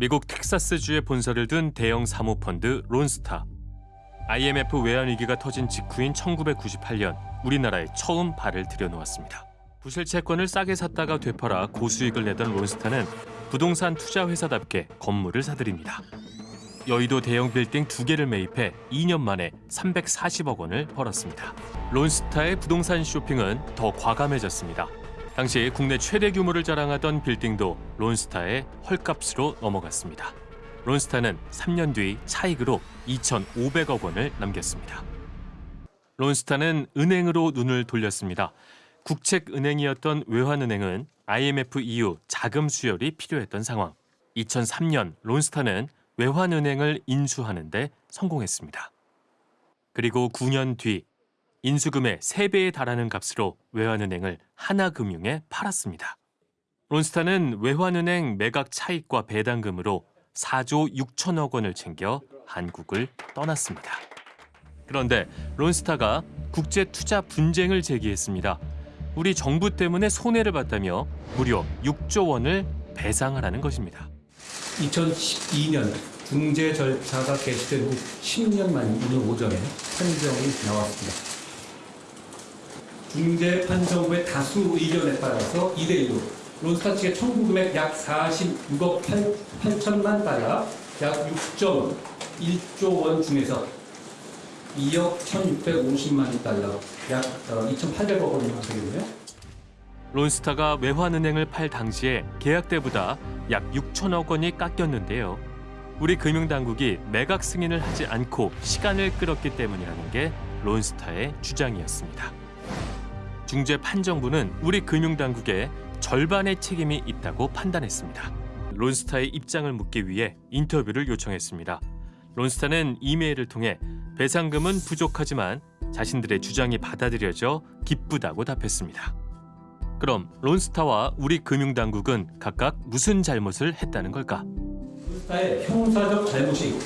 미국 텍사스주에 본사를 둔 대형 사모펀드 론스타. IMF 외환 위기가 터진 직후인 1998년 우리나라에 처음 발을 들여놓았습니다. 부실 채권을 싸게 샀다가 되팔아 고수익을 내던 론스타는 부동산 투자 회사답게 건물을 사들입니다. 여의도 대형 빌딩 두 개를 매입해 2년 만에 340억 원을 벌었습니다. 론스타의 부동산 쇼핑은 더 과감해졌습니다. 당시 국내 최대 규모를 자랑하던 빌딩도 론스타의 헐값으로 넘어갔습니다. 론스타는 3년 뒤 차익으로 2,500억 원을 남겼습니다. 론스타는 은행으로 눈을 돌렸습니다. 국책은행이었던 외환은행은 IMF 이후 자금 수혈이 필요했던 상황. 2003년 론스타는 외환은행을 인수하는 데 성공했습니다. 그리고 9년 뒤 인수금의 3배에 달하는 값으로 외환은행을 하나금융에 팔았습니다. 론스타는 외환은행 매각 차익과 배당금으로 4조 6천억 원을 챙겨 한국을 떠났습니다. 그런데 론스타가 국제 투자 분쟁을 제기했습니다. 우리 정부 때문에 손해를 봤다며 무려 6조 원을 배상하라는 것입니다. 2012년 중재 절차가 개시된 후 10년 만 오늘 오전에 판정이 나왔습니다. 중재 판정 후의 다수 의견에 따라서 2대1로 론스타 측의 청구 금액 약 46억 8, 8천만 달러, 약 6.1조 원 중에서 2억 1,650만 달러, 약 2,800억 원이 되겠네요. 론스타가 외환은행을 팔 당시에 계약 때보다 약 6천억 원이 깎였는데요. 우리 금융당국이 매각 승인을 하지 않고 시간을 끌었기 때문이라는 게 론스타의 주장이었습니다. 중재 판정부는 우리 금융당국에 절반의 책임이 있다고 판단했습니다. 론스타의 입장을 묻기 위해 인터뷰를 요청했습니다. 론스타는 이메일을 통해 배상금은 부족하지만 자신들의 주장이 받아들여져 기쁘다고 답했습니다. 그럼 론스타와 우리 금융당국은 각각 무슨 잘못을 했다는 걸까? 론스타의 형사적 잘못이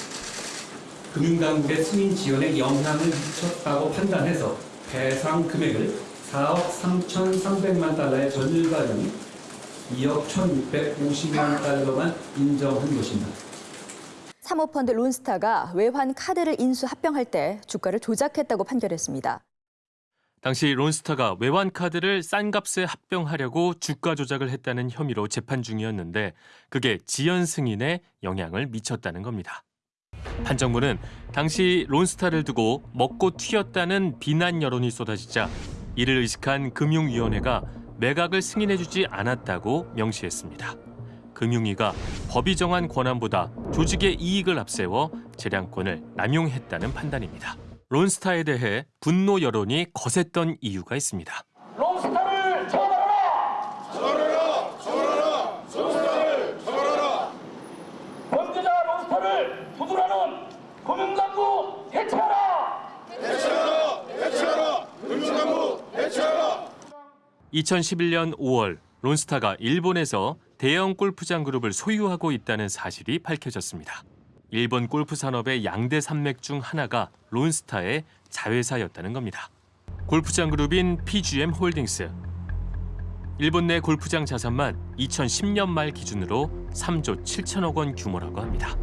금융당국의 승인 지원에 영향을 미쳤다고 판단해서 배상 금액을 4억 3,300만 달러의 절반인 2억 1,650만 달러만 인정한 것입니다. 사모펀드 론스타가 외환 카드를 인수 합병할 때 주가를 조작했다고 판결했습니다. 당시 론스타가 외환 카드를 싼 값에 합병하려고 주가 조작을 했다는 혐의로 재판 중이었는데 그게 지연 승인에 영향을 미쳤다는 겁니다. 판정부는 당시 론스타를 두고 먹고 튀었다는 비난 여론이 쏟아지자 이를 의식한 금융위원회가 매각을 승인해주지 않았다고 명시했습니다. 금융위가 법이 정한 권한보다 조직의 이익을 앞세워 재량권을 남용했다는 판단입니다. 론스타에 대해 분노 여론이 거셌던 이유가 있습니다. 론스타를 처벌하라! 처벌하라! 처벌하라! 론스타를 처벌하라! 범죄자 론스타를 두드러는 금융당국 해체하라! 해체하라! 해체하라! 금융당국 해체하라! 2011년 5월 론스타가 일본에서 대형 골프장 그룹을 소유하고 있다는 사실이 밝혀졌습니다. 일본 골프 산업의 양대 산맥 중 하나가 론스타의 자회사였다는 겁니다. 골프장 그룹인 PGM 홀딩스. 일본 내 골프장 자산만 2010년 말 기준으로 3조 7천억 원 규모라고 합니다.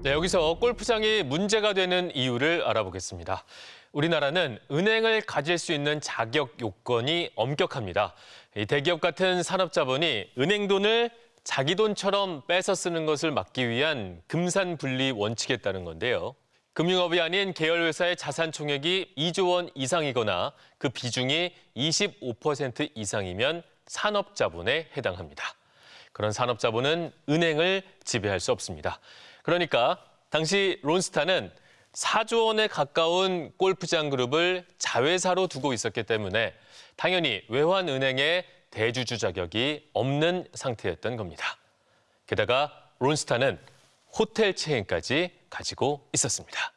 네, 여기서 골프장이 문제가 되는 이유를 알아보겠습니다. 우리나라는 은행을 가질 수 있는 자격 요건이 엄격합니다. 대기업 같은 산업자본이 은행 돈을 자기 돈처럼 뺏어 쓰는 것을 막기 위한 금산 분리 원칙에 따른 건데요. 금융업이 아닌 계열회사의 자산 총액이 2조 원 이상이거나 그 비중이 25% 이상이면 산업자본에 해당합니다. 그런 산업자본은 은행을 지배할 수 없습니다. 그러니까 당시 론스타는 4조 원에 가까운 골프장 그룹을 자회사로 두고 있었기 때문에 당연히 외환은행의 대주주 자격이 없는 상태였던 겁니다. 게다가 론스타는 호텔 체인까지 가지고 있었습니다.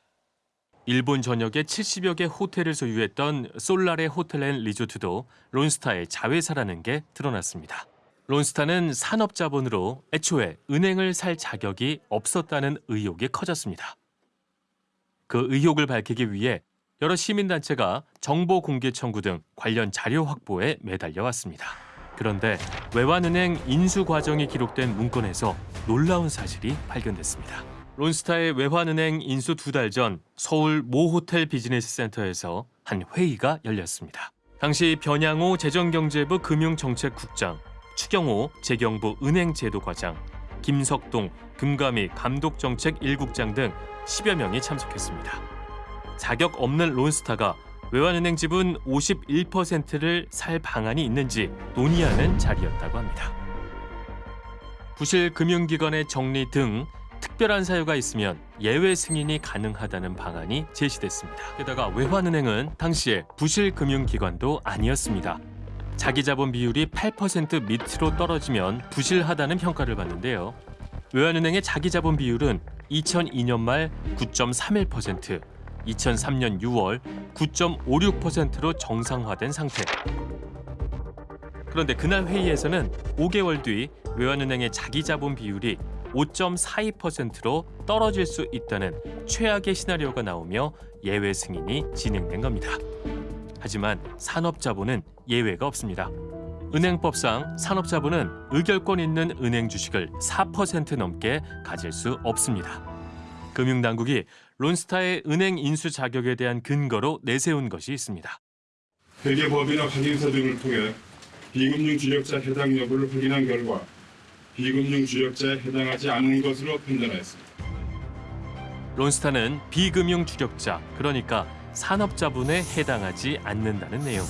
일본 전역에 70여 개 호텔을 소유했던 솔라레 호텔 앤 리조트도 론스타의 자회사라는 게 드러났습니다. 론스타는 산업자본으로 애초에 은행을 살 자격이 없었다는 의혹이 커졌습니다. 그 의혹을 밝히기 위해 여러 시민단체가 정보 공개 청구 등 관련 자료 확보에 매달려 왔습니다. 그런데 외환은행 인수 과정이 기록된 문건에서 놀라운 사실이 발견됐습니다. 론스타의 외환은행 인수 두 달 전 서울 모 호텔 비즈니스 센터에서 한 회의가 열렸습니다. 당시 변양호 재정경제부 금융정책국장, 추경호 재경부 은행제도과장, 김석동 금감위 감독정책 1국장 등 10여 명이 참석했습니다. 자격 없는 론스타가 외환은행 지분 51%를 살 방안이 있는지 논의하는 자리였다고 합니다. 부실 금융기관의 정리 등 특별한 사유가 있으면 예외 승인이 가능하다는 방안이 제시됐습니다. 게다가 외환은행은 당시에 부실 금융기관도 아니었습니다. 자기 자본 비율이 8% 밑으로 떨어지면 부실하다는 평가를 받는데요. 외환은행의 자기 자본 비율은 2002년 말 9.31%, 2003년 6월 9.56%로 정상화된 상태. 그런데 그날 회의에서는 5개월 뒤 외환은행의 자기 자본 비율이 5.42%로 떨어질 수 있다는 최악의 시나리오가 나오며 예외 승인이 진행된 겁니다. 하지만 산업자본은 예외가 없습니다. 은행법상 산업자본은 의결권 있는 은행 주식을 4% 넘게 가질 수 없습니다. 금융당국이 론스타의 은행 인수 자격에 대한 근거로 내세운 것이 있습니다. 회계법이나 확인서 등을 통해 비금융 주력자 해당 여부를 확인한 결과 비금융 주력자에 해당하지 않은 것으로 판단하였습니다. 론스타는 비금융 주력자, 그러니까 산업자본에 해당하지 않는다는 내용.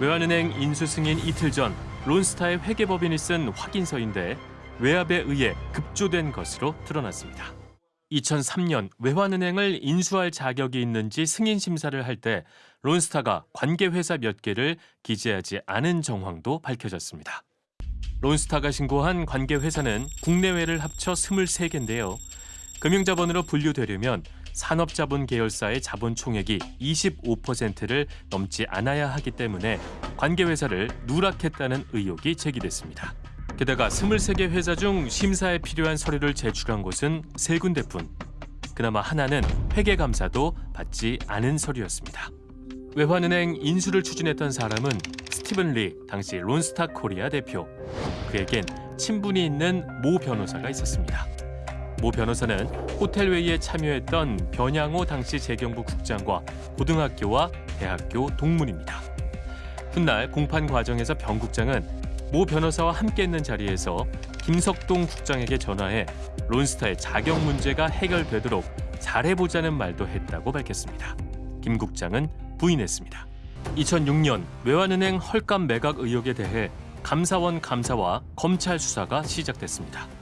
외환은행 인수 승인 이틀 전 론스타의 회계법인이 쓴 확인서인데 외압에 의해 급조된 것으로 드러났습니다. 2003년 외환은행을 인수할 자격이 있는지 승인 심사를 할 때 론스타가 관계 회사 몇 개를 기재하지 않은 정황도 밝혀졌습니다. 론스타가 신고한 관계 회사는 국내외를 합쳐 23개인데요. 금융자본으로 분류되려면 산업자본 계열사의 자본 총액이 25%를 넘지 않아야 하기 때문에 관계 회사를 누락했다는 의혹이 제기됐습니다. 게다가 23개 회사 중 심사에 필요한 서류를 제출한 곳은 세 군데뿐. 그나마 하나는 회계감사도 받지 않은 서류였습니다. 외환은행 인수를 추진했던 사람은 스티븐 리 당시 론스타 코리아 대표. 그에겐 친분이 있는 모 변호사가 있었습니다. 모 변호사는 호텔 회의에 참여했던 변양호 당시 재경부 국장과 고등학교와 대학교 동문입니다. 훗날 공판 과정에서 변 국장은 모 변호사와 함께했는 자리에서 김석동 국장에게 전화해 론스타의 자격 문제가 해결되도록 잘해보자는 말도 했다고 밝혔습니다. 김 국장은 부인했습니다. 2006년 외환은행 헐값 매각 의혹에 대해 감사원 감사와 검찰 수사가 시작됐습니다.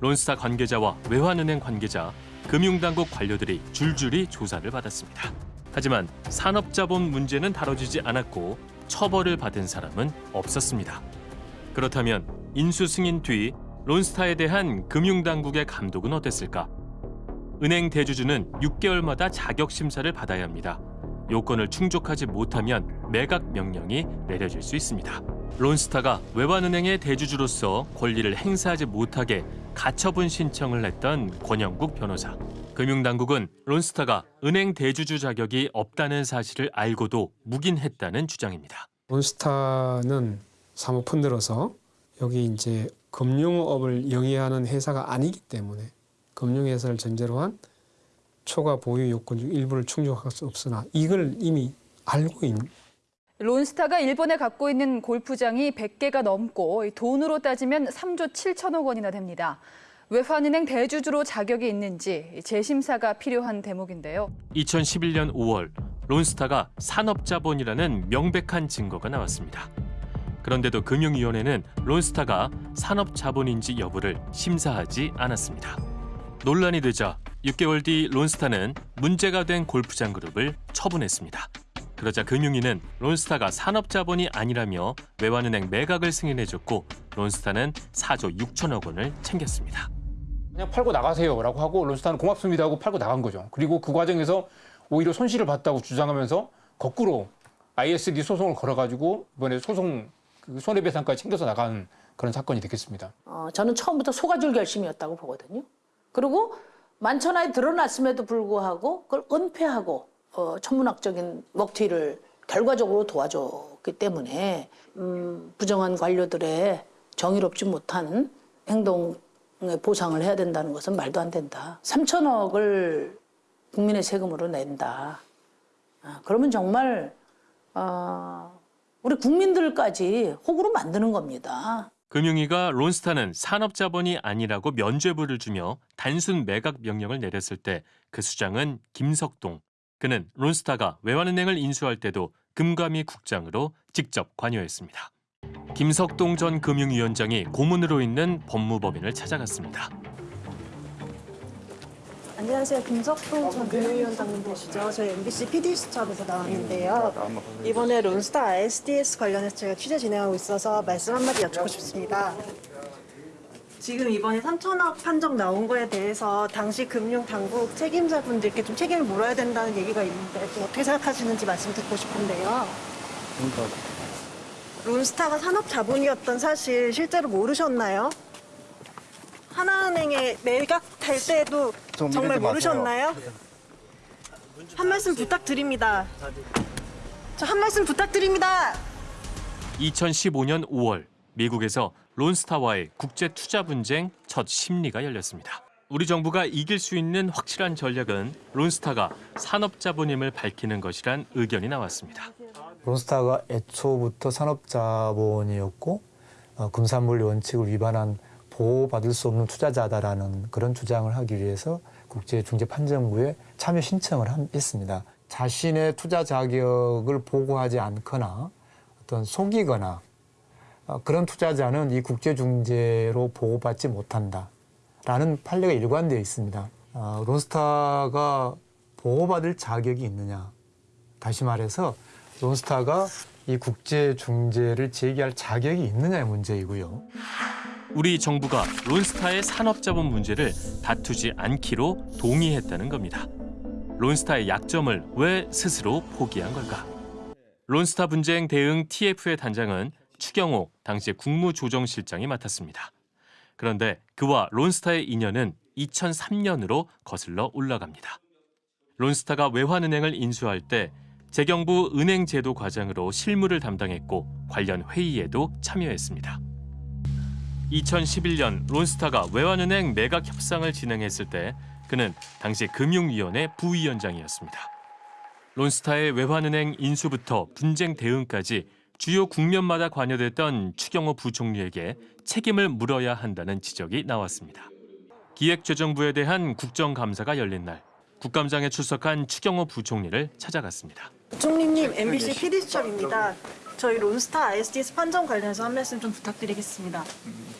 론스타 관계자와 외환은행 관계자, 금융당국 관료들이 줄줄이 조사를 받았습니다. 하지만 산업자본 문제는 다뤄지지 않았고 처벌을 받은 사람은 없었습니다. 그렇다면 인수 승인 뒤 론스타에 대한 금융당국의 감독은 어땠을까? 은행 대주주는 6개월마다 자격 심사를 받아야 합니다. 요건을 충족하지 못하면 매각 명령이 내려질 수 있습니다. 론스타가 외환은행의 대주주로서 권리를 행사하지 못하게 가처분 신청을 했던 권영국 변호사. 금융당국은 론스타가 은행 대주주 자격이 없다는 사실을 알고도 묵인했다는 주장입니다. 론스타는 사모 펀드로서 여기 이제 금융업을 영위하는 회사가 아니기 때문에 금융회사를 전제로 한 초과 보유 요건 중 일부를 충족할 수 없으나 이걸 이미 알고 있는 론스타가 일본에 갖고 있는 골프장이 100개가 넘고 돈으로 따지면 3조 7천억 원이나 됩니다. 외환은행 대주주로 자격이 있는지 재심사가 필요한 대목인데요. 2011년 5월 론스타가 산업자본이라는 명백한 증거가 나왔습니다. 그런데도 금융위원회는 론스타가 산업자본인지 여부를 심사하지 않았습니다. 논란이 되자 6개월 뒤 론스타는 문제가 된 골프장 그룹을 처분했습니다. 그러자 금융위는 론스타가 산업자본이 아니라며 외환은행 매각을 승인해줬고 론스타는 4조 6천억 원을 챙겼습니다. 그냥 팔고 나가세요 라고 하고 론스타는 고맙습니다 하고 팔고 나간 거죠. 그리고 그 과정에서 오히려 손실을 봤다고 주장하면서 거꾸로 ISD 소송을 걸어가지고 이번에 소송 그 손해배상까지 챙겨서 나간 그런 사건이 되겠습니다. 어, 저는 처음부터 속아줄 결심이었다고 보거든요. 그리고 만천하에 드러났음에도 불구하고 그걸 은폐하고 어, 천문학적인 먹튀를 결과적으로 도와줬기 그 때문에 음, 부정한 관료들의 정의롭지 못한 행동에 보상을 해야 된다는 것은 말도 안 된다. 3천억을 국민의 세금으로 낸다. 아, 그러면 정말 어, 우리 국민들까지 호구로 만드는 겁니다. 금융위가 론스타는 산업자본이 아니라고 면죄부를 주며 단순 매각 명령을 내렸을 때 그 수장은 김석동. 그는 론스타가 외환은행을 인수할 때도 금감위 국장으로 직접 관여했습니다. 김석동 전 금융위원장이 고문으로 있는 법무법인을 찾아갔습니다. 안녕하세요. 김석동 전 금융위원장님 되시죠? 저희 MBC PD수첩에서 나왔는데요. 이번에 론스타 ISDS 관련해서 제가 취재 진행하고 있어서 말씀 한마디 여쭙고 싶습니다. 지금 이번에 3천억 판정 나온 거에 대해서 당시 금융당국 책임자분들께 좀 책임을 물어야 된다는 얘기가 있는데 좀 어떻게 생각하시는지 말씀 듣고 싶은데요. 론스타가 산업 자본이었던 사실 실제로 모르셨나요? 하나은행에 매각할 때도 정말 모르셨나요? 한 말씀 부탁드립니다. 저 한 말씀 부탁드립니다. 2015년 5월 미국에서 론스타와의 국제 투자 분쟁 첫 심리가 열렸습니다. 우리 정부가 이길 수 있는 확실한 전략은 론스타가 산업자본임을 밝히는 것이란 의견이 나왔습니다. 론스타가 애초부터 산업자본이었고 어, 금산물 원칙을 위반한 보호받을 수 없는 투자자다라는 그런 주장을 하기 위해서 국제중재판정부에 참여 신청을 함- 했습니다. 자신의 투자 자격을 보고하지 않거나 어떤 속이거나 어, 그런 투자자는 이 국제중재로 보호받지 못한다 라는 판례가 일관되어 있습니다. 어, 론스타가 보호받을 자격이 있느냐? 다시 말해서 론스타가 이 국제 중재를 제기할 자격이 있느냐의 문제이고요. 우리 정부가 론스타의 산업자본 문제를 다투지 않기로 동의했다는 겁니다. 론스타의 약점을 왜 스스로 포기한 걸까? 론스타 분쟁 대응 TF의 단장은 추경호 당시 국무조정실장이 맡았습니다. 그런데 그와 론스타의 인연은 2003년으로 거슬러 올라갑니다. 론스타가 외환은행을 인수할 때 재경부 은행제도 과장으로 실무를 담당했고 관련 회의에도 참여했습니다. 2011년 론스타가 외환은행 매각 협상을 진행했을 때 그는 당시 금융위원회 부위원장이었습니다. 론스타의 외환은행 인수부터 분쟁 대응까지 주요 국면마다 관여됐던 추경호 부총리에게 책임을 물어야 한다는 지적이 나왔습니다. 기획재정부에 대한 국정감사가 열린 날 국감장에 출석한 추경호 부총리를 찾아갔습니다. 부총리님, MBC PD수첩입니다. 저희 론스타 ISDS 판정 관련해서 한 말씀 좀 부탁드리겠습니다.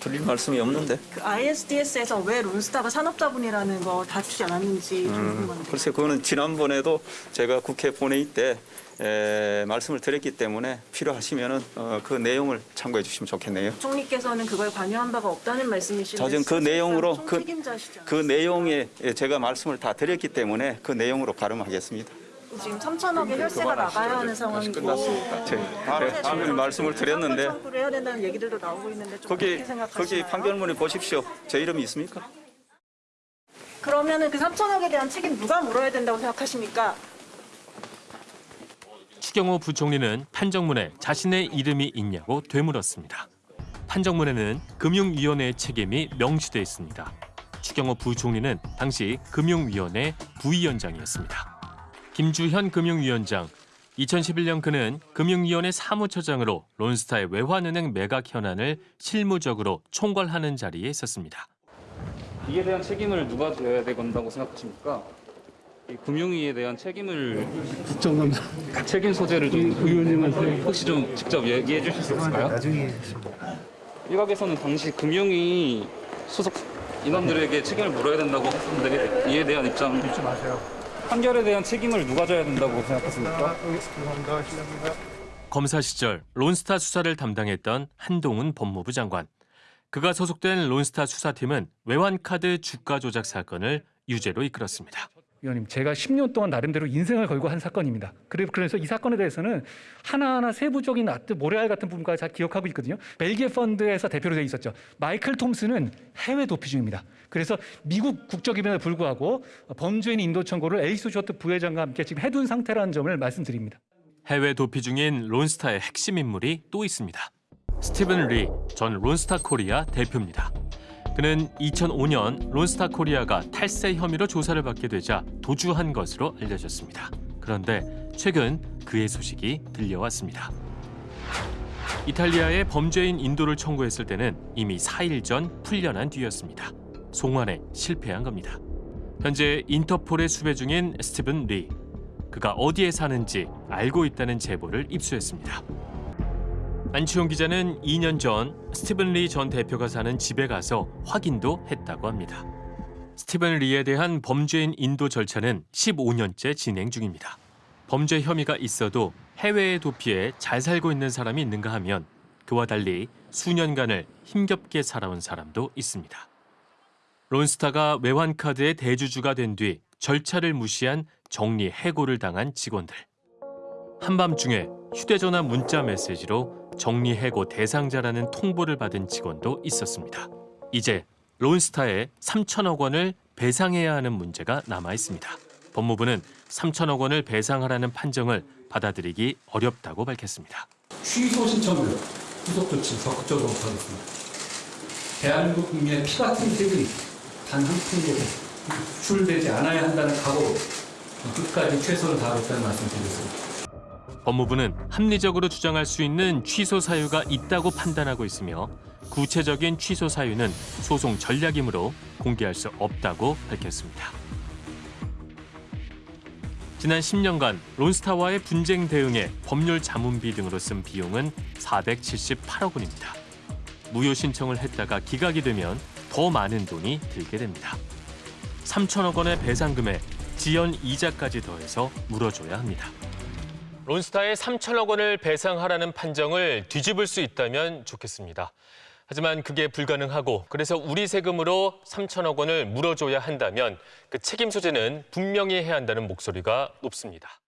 드릴 말씀이 없는데. 그 ISDS에서 왜 론스타가 산업자본이라는 거 다투지 않았는지 좀 음, 궁금합니다. 글쎄 그거는 지난번에도 제가 국회 본회의 때 에, 말씀을 드렸기 때문에 필요하시면은 어, 그 내용을 참고해 주시면 좋겠네요. 부총리께서는 그걸 관여한 바가 없다는 말씀이신데 자전 그 내용으로 그. 그 내용에 제가 말씀을 다 드렸기 때문에 그 내용으로 가름하겠습니다. 지금 3천억의 혈세가 나가야 하는 상황이고 제, 제가 말씀을 드렸는데 해야 된다는 얘기들도 나오고 있는데 좀 거기? 거기 판결문에 보십시오. 제 이름이 있습니까? 그러면은 그 3천억에 대한 책임 누가 물어야 된다고 생각하십니까? 추경호 부총리는 판정문에 자신의 이름이 있냐고 되물었습니다. 판정문에는 금융위원회의 책임이 명시돼 있습니다. 추경호 부총리는 당시 금융위원회 부위원장이었습니다. 김주현 금융위원장, 2011년 그는 금융위원회 사무처장으로 론스타의 외환은행 매각 현안을 실무적으로 총괄하는 자리에 있었습니다. 이에 대한 책임을 누가 져야 된다고 생각하십니까? 이 금융위에 대한 책임을 국정감사 책임 소재를 좀 의원님한테 혹시 좀 직접 얘기해 주실 수 있을까요? 나중에 일각에서는 당시 금융위 소속 인원들에게 책임을 물어야 된다고 하는데 이에 대한 입장 좀 마세요. 판결에 대한 책임을 누가 져야 된다고 생각하십니까? 검사 시절 론스타 수사를 담당했던 한동훈 법무부 장관. 그가 소속된 론스타 수사팀은 외환카드 주가 조작 사건을 유죄로 이끌었습니다. 위원님, 제가 10년 동안 나름대로 인생을 걸고 한 사건입니다. 그래- 그래서 이 사건에 대해서는 하나하나 세부적인 모래알 같은 부분까지 잘 기억하고 있거든요. 벨기에 펀드에서 대표로 되어 있었죠. 마이클 톰슨은 해외 도피 중입니다. 그래서 미국 국적임에도 불구하고 범죄인 인도 청구를 엘리스 쇼트 부회장과 함께 지금 해둔 상태라는 점을 말씀드립니다. 해외 도피 중인 론스타의 핵심 인물이 또 있습니다. 스티븐 리 전 론스타 코리아 대표입니다. 그는 2005년 론스타 코리아가 탈세 혐의로 조사를 받게 되자 도주한 것으로 알려졌습니다. 그런데 최근 그의 소식이 들려왔습니다. 이탈리아에 범죄인 인도를 청구했을 때는 이미 4일 전 풀려난 뒤였습니다. 송환에 실패한 겁니다. 현재 인터폴에 수배 중인 스티븐 리. 그가 어디에 사는지 알고 있다는 제보를 입수했습니다. 안치홍 기자는 2년 전 스티븐 리 전 대표가 사는 집에 가서 확인도 했다고 합니다. 스티븐 리에 대한 범죄인 인도 절차는 15년째 진행 중입니다. 범죄 혐의가 있어도 해외에 도피해 잘 살고 있는 사람이 있는가 하면 그와 달리 수년간을 힘겹게 살아온 사람도 있습니다. 론스타가 외환카드의 대주주가 된 뒤 절차를 무시한 정리 해고를 당한 직원들. 한밤중에 휴대전화 문자 메시지로 정리 해고 대상자라는 통보를 받은 직원도 있었습니다. 이제 론스타에 3천억 원을 배상해야 하는 문제가 남아 있습니다. 법무부는 3천억 원을 배상하라는 판정을 받아들이기 어렵다고 밝혔습니다. 취소 신청을 후속 조치 적극적으로 하겠습니다. 대한민국 국민의 피 같은 세금이 단 한 푼도 유출되지 않아야 한다는 각오로 끝까지 최선을 다하겠다는 말씀 드리겠습니다. 법무부는 합리적으로 주장할 수 있는 취소 사유가 있다고 판단하고 있으며 구체적인 취소 사유는 소송 전략이므로 공개할 수 없다고 밝혔습니다. 지난 10년간 론스타와의 분쟁 대응에 법률 자문비 등으로 쓴 비용은 478억 원입니다. 무효 신청을 했다가 기각이 되면 더 많은 돈이 들게 됩니다. 3천억 원의 배상금에 지연 이자까지 더해서 물어줘야 합니다. 론스타에 3천억 원을 배상하라는 판정을 뒤집을 수 있다면 좋겠습니다. 하지만 그게 불가능하고 그래서 우리 세금으로 3천억 원을 물어줘야 한다면 그 책임 소재는 분명히 해야 한다는 목소리가 높습니다.